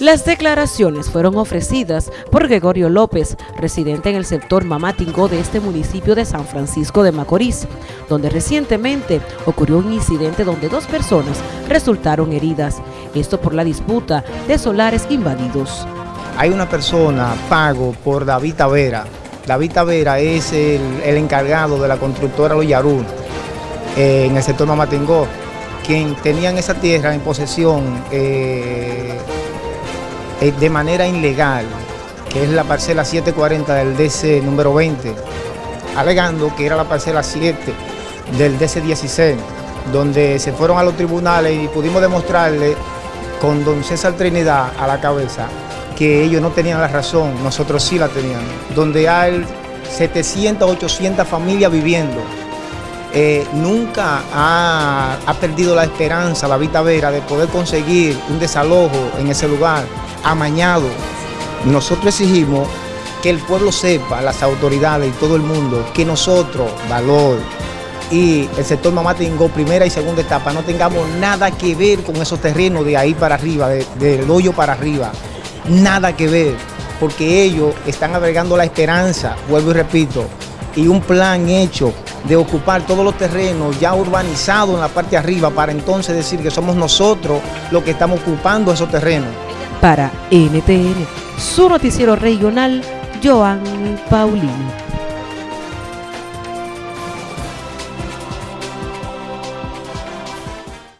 Las declaraciones fueron ofrecidas por Gregorio López, residente en el sector Mamatingó de este municipio de San Francisco de Macorís, donde recientemente ocurrió un incidente donde dos personas resultaron heridas, esto por la disputa de solares invadidos. Hay una persona pago por David Tavera. David Tavera es el, encargado de la constructora Los eh, en el sector Mamatingó, quien tenían esa tierra en posesión eh, de manera ilegal, que es la parcela 740 del DC número 20, alegando que era la parcela 7 del DC 16, donde se fueron a los tribunales y pudimos demostrarle con don César Trinidad a la cabeza que ellos no tenían la razón, nosotros sí la teníamos, donde hay 700, 800 familias viviendo. Eh, nunca ha, ha, perdido la esperanza la Vita Vera de poder conseguir un desalojo en ese lugar amañado. Nosotros exigimos que el pueblo sepa, las autoridades y todo el mundo, que nosotros, Valor y el sector Mamatingó, primera y segunda etapa, no tengamos nada que ver con esos terrenos de ahí para arriba, del hoyo para arriba. Nada que ver, porque ellos están agregando la esperanza, vuelvo y repito, y un plan hecho de ocupar todos los terrenos ya urbanizados en la parte de arriba para entonces decir que somos nosotros los que estamos ocupando esos terrenos. Para NTN, su noticiero regional, Joan Paulino.